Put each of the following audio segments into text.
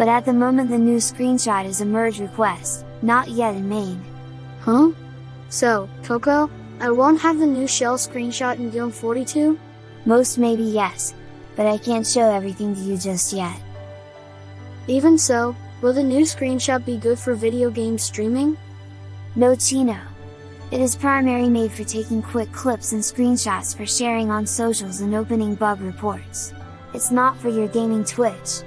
But at the moment the new screenshot is a merge request, not yet in main. Huh? So, Coco, I won't have the new shell screenshot in GNOME 42? Most maybe yes, but I can't show everything to you just yet. Even so, will the new screenshot be good for video game streaming? No Chino. It is primarily made for taking quick clips and screenshots for sharing on socials and opening bug reports. It's not for your gaming Twitch.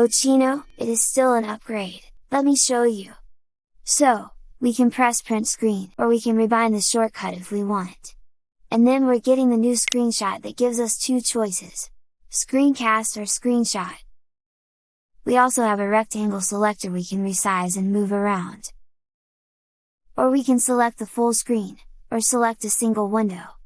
Oh Chino, it is still an upgrade, let me show you. So, we can press print screen, or we can rebind the shortcut if we want. And then we're getting the new screenshot that gives us two choices, screencast or screenshot. We also have a rectangle selector we can resize and move around. Or we can select the full screen, or select a single window.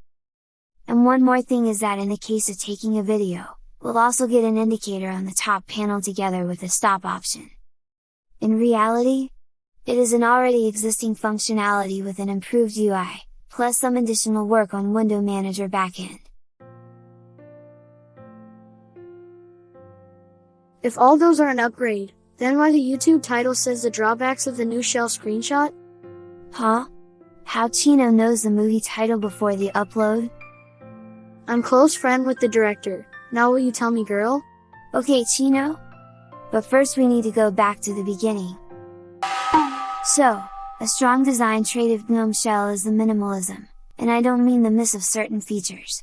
And one more thing is that in the case of taking a video, we'll also get an indicator on the top panel together with a stop option. In reality, it is an already existing functionality with an improved UI, plus some additional work on Window Manager backend. If all those are an upgrade, then why the YouTube title says the drawbacks of the new shell screenshot? Huh? How Chino knows the movie title before the upload? I'm close friend with the director, now will you tell me girl? Okay Chino? But first we need to go back to the beginning. So, a strong design trait of GNOME Shell is the minimalism, and I don't mean the miss of certain features.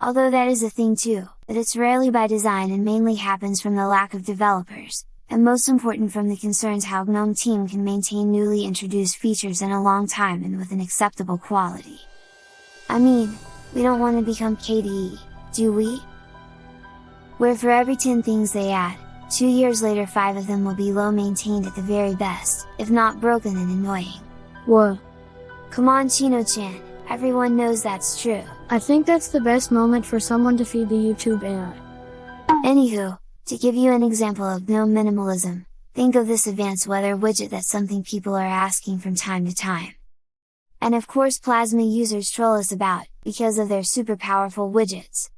Although that is a thing too, but it's rarely by design and mainly happens from the lack of developers, and most important from the concerns how GNOME team can maintain newly introduced features in a long time and with an acceptable quality. I mean, we don't want to become KDE, do we? Where for every 10 things they add, two years later 5 of them will be low maintained at the very best, if not broken and annoying. What? Come on Chino-chan, everyone knows that's true. I think that's the best moment for someone to feed the YouTube AI. Anywho, to give you an example of GNOME minimalism, think of this advanced weather widget that's something people are asking from time to time. And of course Plasma users troll us about, because of their super powerful widgets.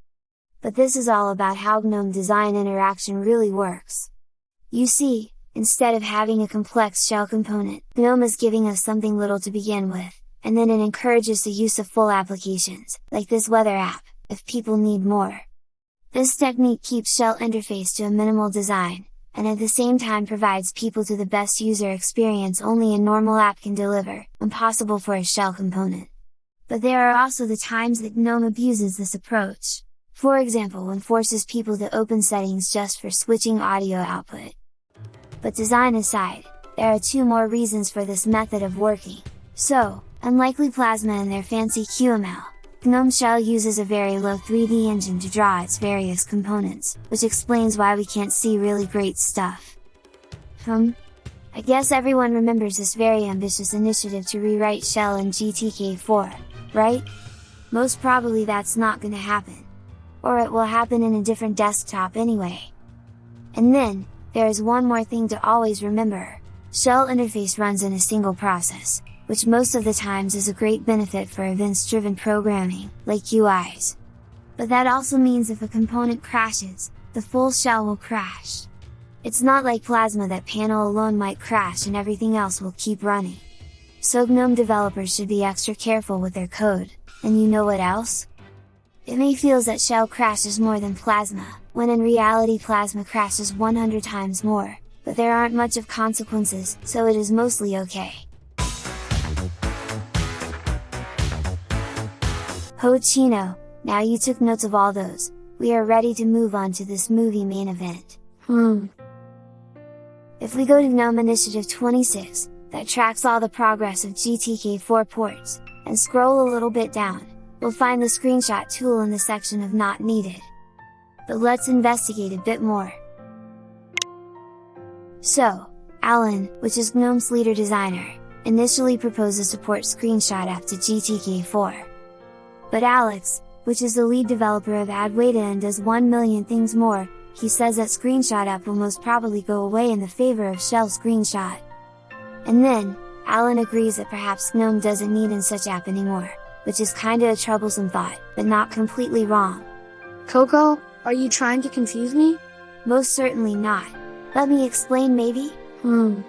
But this is all about how GNOME design interaction really works. You see, instead of having a complex shell component, GNOME is giving us something little to begin with, and then it encourages the use of full applications, like this weather app, if people need more. This technique keeps shell interface to a minimal design, and at the same time provides people to the best user experience only a normal app can deliver, impossible for a shell component. But there are also the times that GNOME abuses this approach. For example when forces people to open settings just for switching audio output. But design aside, there are two more reasons for this method of working. So, unlikely Plasma and their fancy QML, GNOME Shell uses a very low 3D engine to draw its various components, which explains why we can't see really great stuff. Hmm? I guess everyone remembers this very ambitious initiative to rewrite Shell in GTK4, right? Most probably that's not gonna happen or it will happen in a different desktop anyway. And then, there is one more thing to always remember, shell interface runs in a single process, which most of the times is a great benefit for events-driven programming, like UIs. But that also means if a component crashes, the full shell will crash. It's not like Plasma that panel alone might crash and everything else will keep running. So GNOME developers should be extra careful with their code, and you know what else? It may feels that shell crashes more than plasma, when in reality plasma crashes 100 times more, but there aren't much of consequences, so it is mostly okay. Ho Chino, now you took notes of all those, we are ready to move on to this movie main event. Hmm. If we go to GNOME Initiative 26, that tracks all the progress of GTK4 ports, and scroll a little bit down, we'll find the screenshot tool in the section of not needed. But let's investigate a bit more. So, Allan, which is GNOME's leader designer, initially proposed a support screenshot app to GTK4. But Alex, which is the lead developer of Adwaita and does 1 million things more, he says that screenshot app will most probably go away in the favor of shell screenshot. And then, Allan agrees that perhaps GNOME doesn't need in such app anymore, which is kinda a troublesome thought, but not completely wrong. Coco, are you trying to confuse me? Most certainly not. Let me explain maybe? Hmm.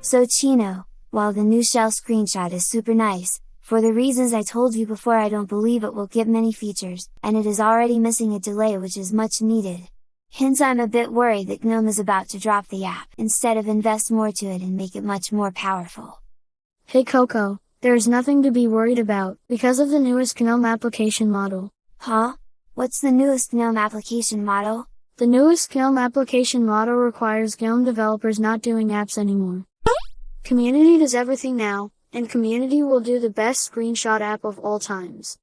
So Chino, while the new shell screenshot is super nice, for the reasons I told you before I don't believe it will get many features, and it is already missing a delay which is much needed. Hence I'm a bit worried that GNOME is about to drop the app instead of invest more to it and make it much more powerful. Hey Coco, there is nothing to be worried about, because of the newest GNOME application model. Huh? What's the newest GNOME application model? The newest GNOME application model requires GNOME developers not doing apps anymore. Community does everything now, and Community will do the best screenshot app of all times.